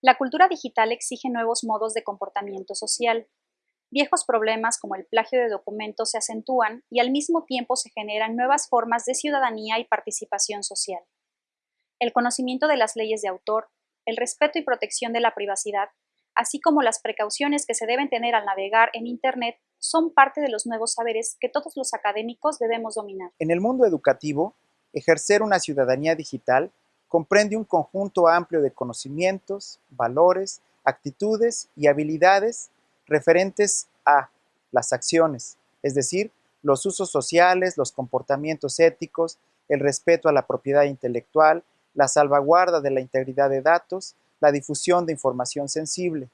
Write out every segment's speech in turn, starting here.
La cultura digital exige nuevos modos de comportamiento social. Viejos problemas como el plagio de documentos se acentúan y al mismo tiempo se generan nuevas formas de ciudadanía y participación social. El conocimiento de las leyes de autor, el respeto y protección de la privacidad, así como las precauciones que se deben tener al navegar en Internet, son parte de los nuevos saberes que todos los académicos debemos dominar. En el mundo educativo, ejercer una ciudadanía digital comprende un conjunto amplio de conocimientos, valores, actitudes y habilidades referentes a las acciones, es decir, los usos sociales, los comportamientos éticos, el respeto a la propiedad intelectual, la salvaguarda de la integridad de datos, la difusión de información sensible,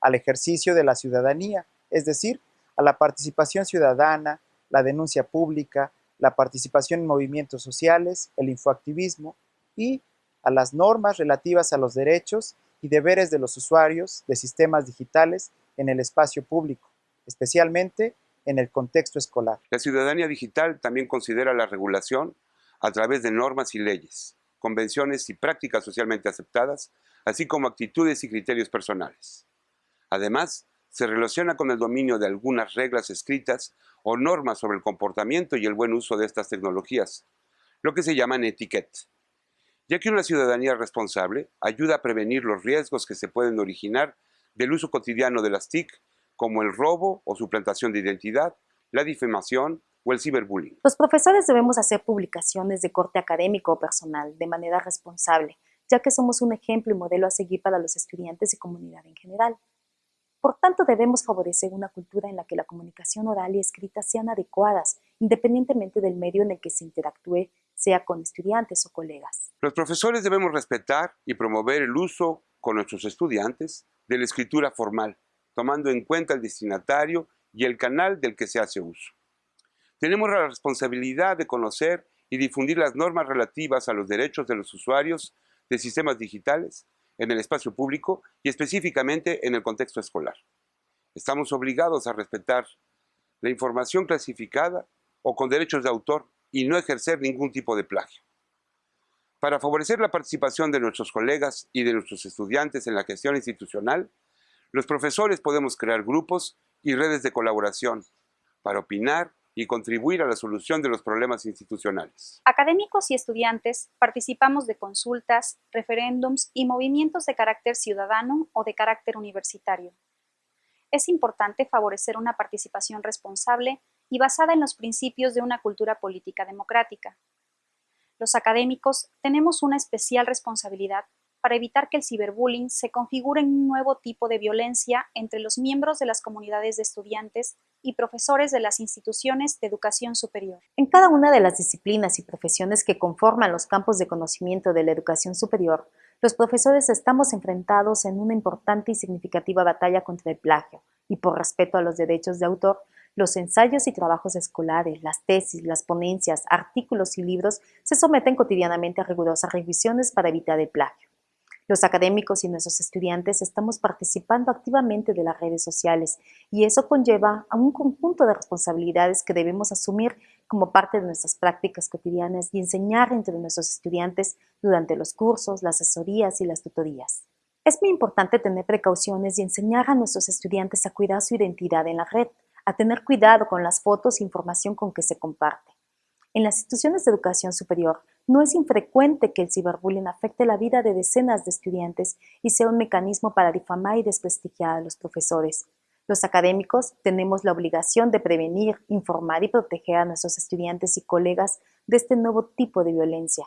al ejercicio de la ciudadanía, es decir, a la participación ciudadana, la denuncia pública, la participación en movimientos sociales, el infoactivismo y a las normas relativas a los derechos y deberes de los usuarios de sistemas digitales en el espacio público, especialmente en el contexto escolar. La ciudadanía digital también considera la regulación a través de normas y leyes, convenciones y prácticas socialmente aceptadas, así como actitudes y criterios personales. Además, se relaciona con el dominio de algunas reglas escritas o normas sobre el comportamiento y el buen uso de estas tecnologías, lo que se llaman etiquette ya que una ciudadanía responsable ayuda a prevenir los riesgos que se pueden originar del uso cotidiano de las TIC, como el robo o suplantación de identidad, la difamación o el ciberbullying. Los profesores debemos hacer publicaciones de corte académico o personal de manera responsable, ya que somos un ejemplo y modelo a seguir para los estudiantes y comunidad en general. Por tanto, debemos favorecer una cultura en la que la comunicación oral y escrita sean adecuadas, independientemente del medio en el que se interactúe, sea con estudiantes o colegas. Los profesores debemos respetar y promover el uso con nuestros estudiantes de la escritura formal, tomando en cuenta el destinatario y el canal del que se hace uso. Tenemos la responsabilidad de conocer y difundir las normas relativas a los derechos de los usuarios de sistemas digitales en el espacio público y específicamente en el contexto escolar. Estamos obligados a respetar la información clasificada o con derechos de autor y no ejercer ningún tipo de plagio. Para favorecer la participación de nuestros colegas y de nuestros estudiantes en la gestión institucional, los profesores podemos crear grupos y redes de colaboración para opinar y contribuir a la solución de los problemas institucionales. Académicos y estudiantes participamos de consultas, referéndums y movimientos de carácter ciudadano o de carácter universitario. Es importante favorecer una participación responsable y basada en los principios de una cultura política democrática. Los académicos tenemos una especial responsabilidad para evitar que el ciberbullying se configure en un nuevo tipo de violencia entre los miembros de las comunidades de estudiantes y profesores de las instituciones de educación superior. En cada una de las disciplinas y profesiones que conforman los campos de conocimiento de la educación superior, los profesores estamos enfrentados en una importante y significativa batalla contra el plagio y por respeto a los derechos de autor, los ensayos y trabajos escolares, las tesis, las ponencias, artículos y libros se someten cotidianamente a rigurosas revisiones para evitar el plagio. Los académicos y nuestros estudiantes estamos participando activamente de las redes sociales y eso conlleva a un conjunto de responsabilidades que debemos asumir como parte de nuestras prácticas cotidianas y enseñar entre nuestros estudiantes durante los cursos, las asesorías y las tutorías. Es muy importante tener precauciones y enseñar a nuestros estudiantes a cuidar su identidad en la red, a tener cuidado con las fotos e información con que se comparte. En las instituciones de educación superior, no es infrecuente que el ciberbullying afecte la vida de decenas de estudiantes y sea un mecanismo para difamar y desprestigiar a los profesores. Los académicos tenemos la obligación de prevenir, informar y proteger a nuestros estudiantes y colegas de este nuevo tipo de violencia.